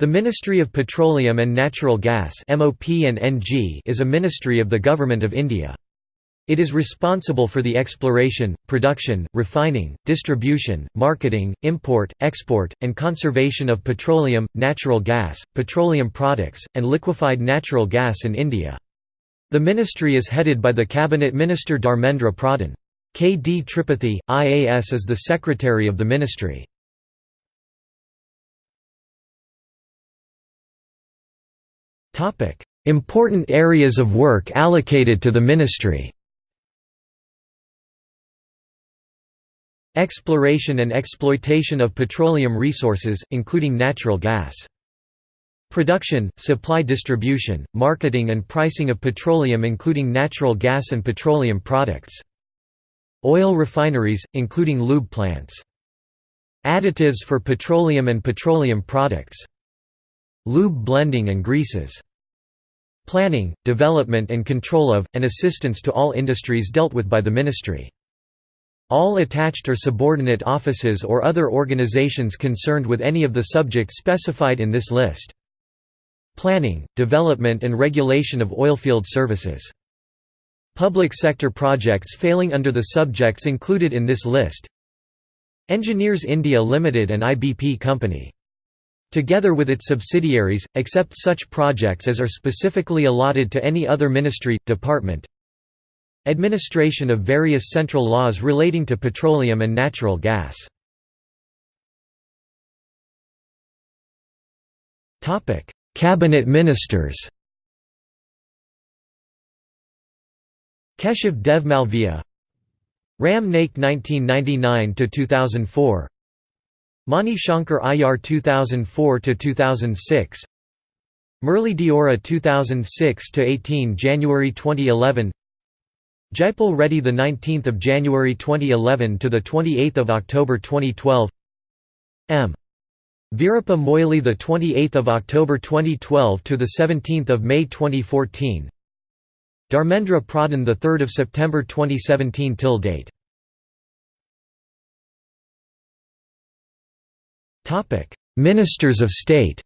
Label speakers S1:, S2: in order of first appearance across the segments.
S1: The Ministry of Petroleum and Natural Gas is a ministry of the Government of India. It is responsible for the exploration, production, refining, distribution, marketing, import, export, and conservation of petroleum, natural gas, petroleum products, and liquefied natural gas in India. The ministry is headed by the Cabinet Minister Dharmendra Pradhan. K. D. Tripathi, IAS is the Secretary of the ministry. Important areas of work allocated to the ministry Exploration and exploitation of petroleum resources, including natural gas. Production, supply distribution, marketing and pricing of petroleum including natural gas and petroleum products. Oil refineries, including lube plants. Additives for petroleum and petroleum products. Lube blending and greases planning, development and control of, and assistance to all industries dealt with by the ministry. All attached or subordinate offices or other organizations concerned with any of the subjects specified in this list. Planning, development and regulation of oilfield services. Public sector projects failing under the subjects included in this list Engineers India Limited and IBP Company together with its subsidiaries, except such projects as are specifically allotted to any other ministry, department. Administration of various central laws relating to petroleum and natural gas. Cabinet ministers Keshav Dev Malviya Ram Naik 1999–2004 Mani Shankar Aiyar 2004–2006 Murli Deora 2006–18 January 2011 Jaipal Reddy the 19th of January 2011 to the 28th of October 2012 M. The 28th of October 2012 to the 17th of May 2014 Dharmendra Pradhan the 3rd of September 2017 till date Ministers of State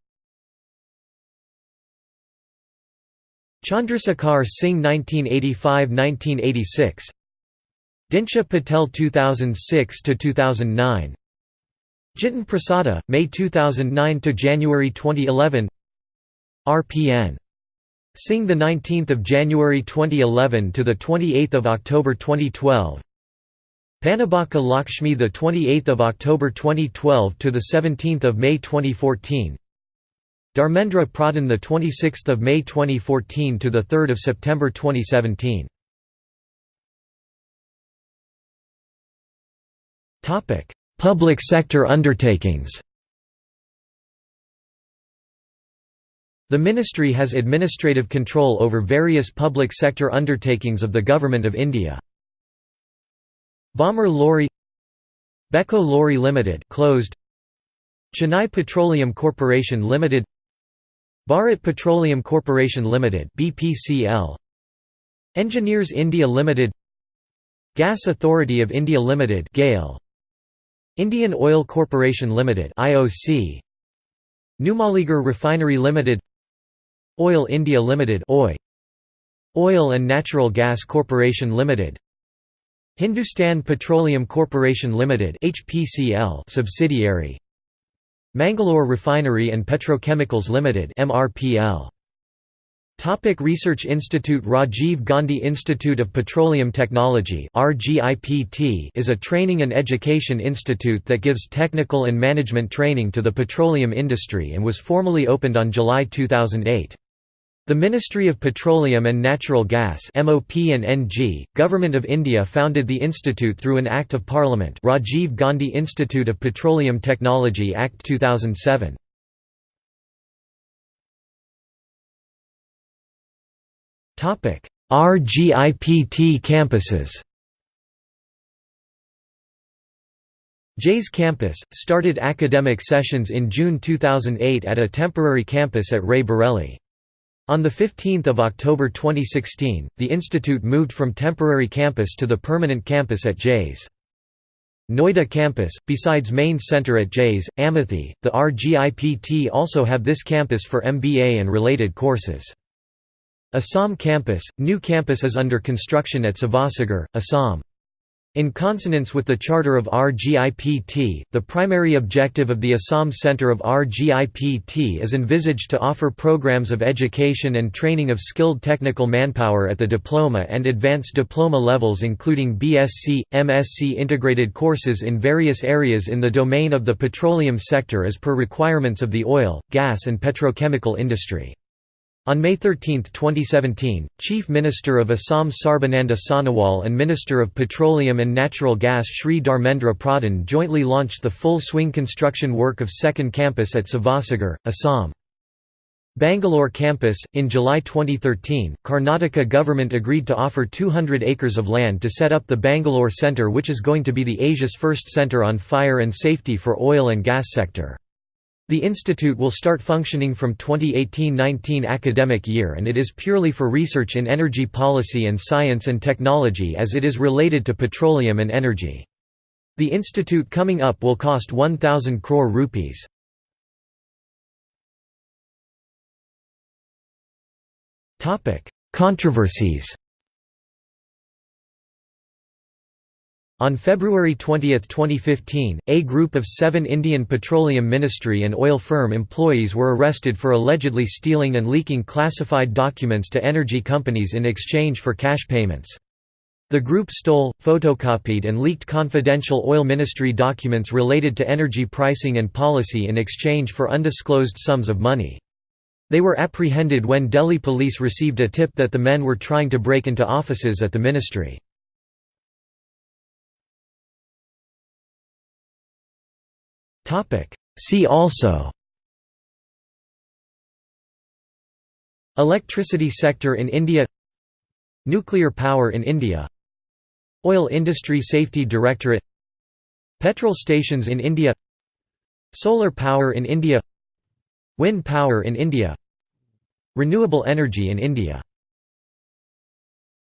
S1: Chandrasekhar Singh 1985–1986 Dinsha Patel 2006–2009 Jitin Prasada, May 2009 to January 2011 RPN Singh the 19th of January 2011 to the 28th of October 2012 Panabaka Lakshmi the 28th of October 2012 to the 17th of May 2014 Dharmendra Pradhan the 26th of May 2014 to the 3rd of September 2017 Topic Public sector undertakings. The ministry has administrative control over various public sector undertakings of the Government of India. Balmer Lawrie Biecco Lawrie Limited closed. Chennai Petroleum Corporation Limited Bharat Petroleum Corporation Limited BPCL Engineers India Limited Gas Authority of India Limited GAIL. Indian Oil Corporation Limited IOC Numaligarh Refinery Limited Oil India Limited OI. Oil and Natural Gas Corporation Limited Hindustan Petroleum Corporation Limited HPCL subsidiary Mangalore Refinery and Petrochemicals Limited MRPL Topic Research Institute Rajiv Gandhi Institute of Petroleum Technology is a training and education institute that gives technical and management training to the petroleum industry and was formally opened on July 2008. The Ministry of Petroleum and Natural Gas MOP and NG, Government of India founded the institute through an Act of Parliament Rajiv Gandhi Institute of Petroleum Technology Act 2007. RGIPT campuses Jais campus, started academic sessions in June 2008 at a temporary campus at Rae Bareli. On 15 October 2016, the institute moved from temporary campus to the permanent campus at Jais. Noida campus, besides main center at Jais, Amethi, the RGIPT also have this campus for MBA and related courses. Assam campus, new campus is under construction at Sivasagar, Assam. In consonance with the charter of RGIPT, the primary objective of the Assam Centre of RGIPT is envisaged to offer programs of education and training of skilled technical manpower at the diploma and advanced diploma levels including BSc, MSc integrated courses in various areas in the domain of the petroleum sector as per requirements of the oil, gas and petrochemical industry. On May 13, 2017, Chief Minister of Assam Sarbananda Sonowal and Minister of Petroleum and Natural Gas Shri Dharmendra Pradhan jointly launched the full-swing construction work of second campus at Sivasagar, Assam. Bangalore campus In July 2013, Karnataka government agreed to offer 200 acres of land to set up the Bangalore Centre which is going to be the Asia's first centre on fire and safety for oil and gas sector. The institute will start functioning from 2018–19 academic year and it is purely for research in energy policy and science and technology as it is related to petroleum and energy. The institute coming up will cost 1000 crore rupees. Controversies On February 20, 2015, a group of seven Indian Petroleum Ministry and oil firm employees were arrested for allegedly stealing and leaking classified documents to energy companies in exchange for cash payments. The group stole, photocopied and leaked confidential oil ministry documents related to energy pricing and policy in exchange for undisclosed sums of money. They were apprehended when Delhi police received a tip that the men were trying to break into offices at the ministry. See also. Electricity sector in India. Nuclear power in India. Oil Industry Safety Directorate. Petrol stations in India. Solar power in India. Wind power in India. Renewable energy in India